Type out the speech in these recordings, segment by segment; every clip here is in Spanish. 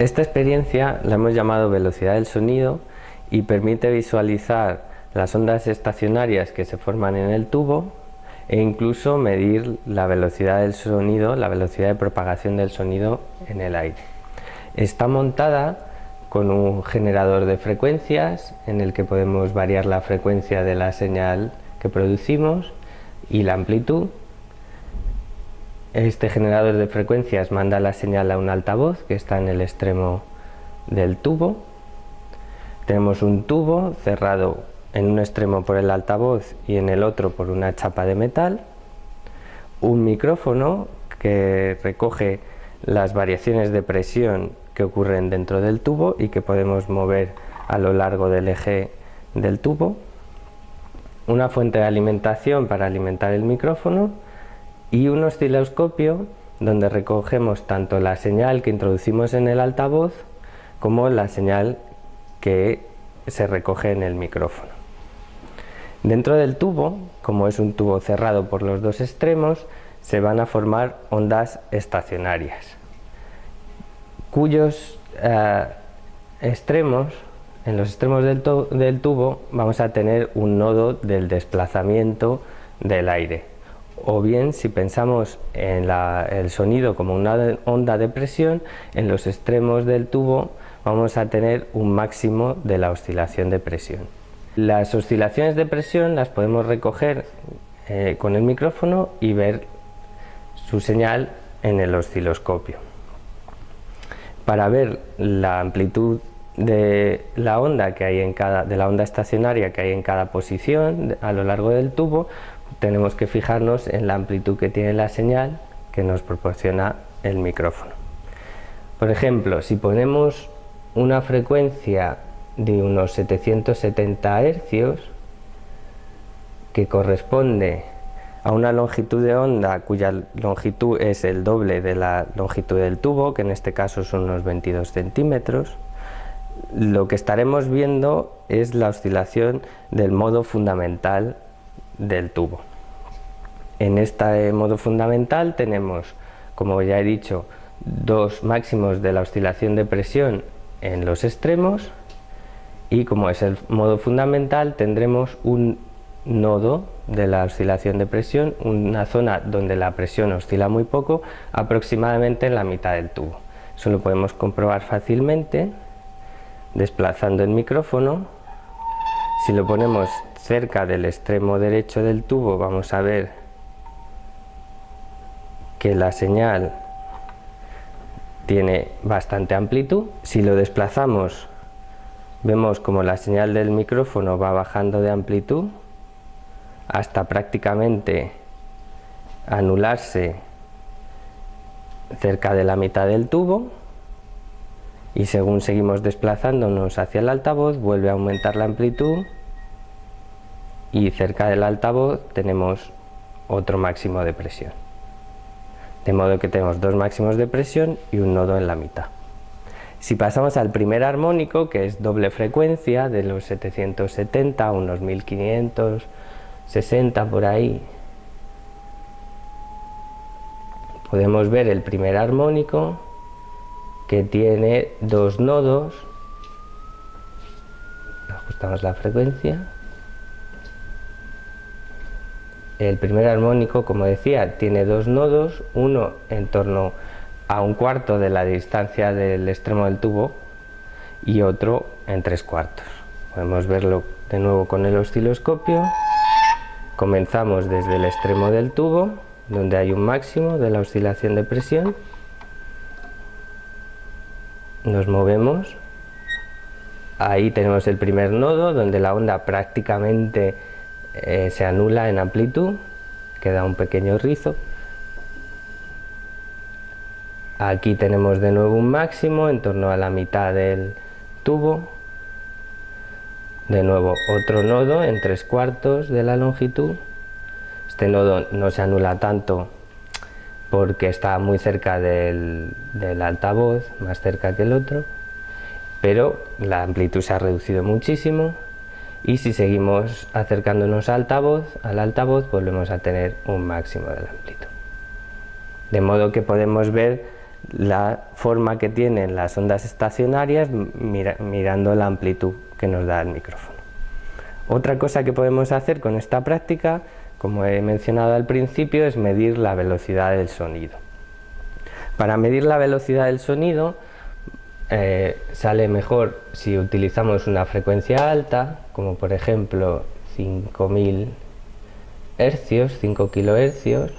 Esta experiencia la hemos llamado velocidad del sonido y permite visualizar las ondas estacionarias que se forman en el tubo e incluso medir la velocidad del sonido, la velocidad de propagación del sonido en el aire. Está montada con un generador de frecuencias en el que podemos variar la frecuencia de la señal que producimos y la amplitud. Este generador de frecuencias manda la señal a un altavoz que está en el extremo del tubo. Tenemos un tubo cerrado en un extremo por el altavoz y en el otro por una chapa de metal. Un micrófono que recoge las variaciones de presión que ocurren dentro del tubo y que podemos mover a lo largo del eje del tubo, una fuente de alimentación para alimentar el micrófono y un osciloscopio donde recogemos tanto la señal que introducimos en el altavoz como la señal que se recoge en el micrófono. Dentro del tubo, como es un tubo cerrado por los dos extremos, se van a formar ondas estacionarias cuyos eh, extremos, en los extremos del, tubo vamos a tener un nodo del desplazamiento del aire. O bien, si pensamos en el sonido como una onda de presión, en los extremos del tubo vamos a tener un máximo de la oscilación de presión. Las oscilaciones de presión las podemos recoger eh, con el micrófono y ver su señal en el osciloscopio para ver la amplitud de la onda que hay en cada de la onda estacionaria que hay en cada posición a lo largo del tubo tenemos que fijarnos en la amplitud que tiene la señal que nos proporciona el micrófono. Por ejemplo si ponemos una frecuencia de unos 770 hercios que corresponde a una longitud de onda cuya longitud es el doble de la longitud del tubo, que en este caso son unos 22 centímetros, lo que estaremos viendo es la oscilación del modo fundamental del tubo. En este modo fundamental tenemos, como ya he dicho, dos máximos de la oscilación de presión en los extremos y como es el modo fundamental tendremos un nodo de la oscilación de presión, una zona donde la presión oscila muy poco, aproximadamente en la mitad del tubo. Eso lo podemos comprobar fácilmente desplazando el micrófono. Si lo ponemos cerca del extremo derecho del tubo vamos a ver que la señal tiene bastante amplitud. Si lo desplazamos vemos como la señal del micrófono va bajando de amplitud hasta prácticamente anularse cerca de la mitad del tubo y según seguimos desplazándonos hacia el altavoz vuelve a aumentar la amplitud y cerca del altavoz tenemos otro máximo de presión. De modo que tenemos dos máximos de presión y un nodo en la mitad. Si pasamos al primer armónico que es doble frecuencia de los 770 a unos 1500 60 por ahí podemos ver el primer armónico que tiene dos nodos. Ajustamos la frecuencia. El primer armónico como decía tiene dos nodos uno en torno a un cuarto de la distancia del extremo del tubo y otro en tres cuartos. Podemos verlo de nuevo con el osciloscopio. Comenzamos desde el extremo del tubo, donde hay un máximo de la oscilación de presión. Nos movemos. Ahí tenemos el primer nodo, donde la onda prácticamente eh, se anula en amplitud. Queda un pequeño rizo. Aquí tenemos de nuevo un máximo en torno a la mitad del tubo de nuevo otro nodo en tres cuartos de la longitud este nodo no se anula tanto porque está muy cerca del, altavoz más cerca que el otro pero la amplitud se ha reducido muchísimo y si seguimos acercándonos al altavoz, al altavoz volvemos a tener un máximo de la amplitud de modo que podemos ver la forma que tienen las ondas estacionarias mirando la amplitud que nos da el micrófono. Otra cosa que podemos hacer con esta práctica, como he mencionado al principio, es medir la velocidad del sonido. Para medir la velocidad del sonido eh, sale mejor si utilizamos una frecuencia alta, como por ejemplo 5000 hercios, 5 kilohercios,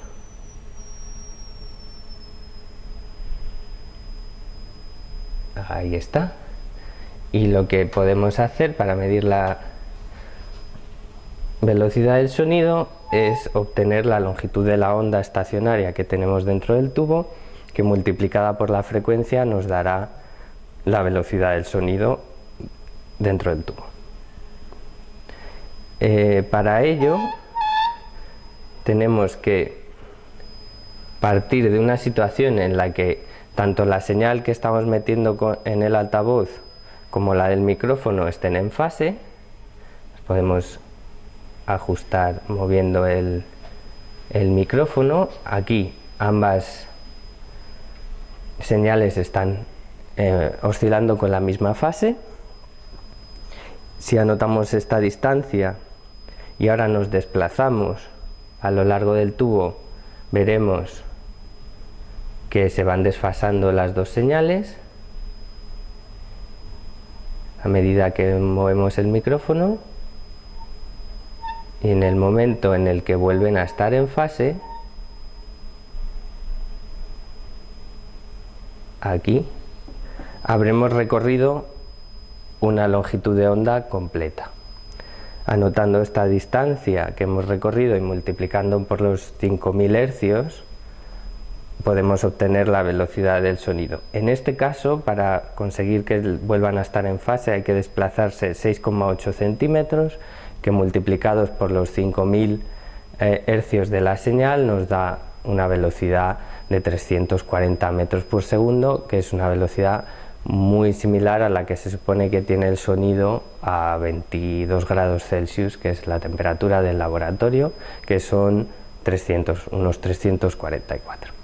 ahí está y lo que podemos hacer para medir la velocidad del sonido es obtener la longitud de la onda estacionaria que tenemos dentro del tubo que multiplicada por la frecuencia nos dará la velocidad del sonido dentro del tubo. Eh, para ello tenemos que partir de una situación en la que tanto la señal que estamos metiendo en el altavoz como la del micrófono estén en fase. Podemos ajustar moviendo el, micrófono. Aquí ambas señales están eh, oscilando con la misma fase. Si anotamos esta distancia y ahora nos desplazamos a lo largo del tubo, veremos que se van desfasando las dos señales a medida que movemos el micrófono y en el momento en el que vuelven a estar en fase aquí habremos recorrido una longitud de onda completa anotando esta distancia que hemos recorrido y multiplicando por los 5000 hercios podemos obtener la velocidad del sonido. En este caso, para conseguir que vuelvan a estar en fase hay que desplazarse 6,8 centímetros, que multiplicados por los 5000 eh, hercios de la señal nos da una velocidad de 340 metros por segundo, que es una velocidad muy similar a la que se supone que tiene el sonido a 22 grados Celsius, que es la temperatura del laboratorio, que son 300, unos 344.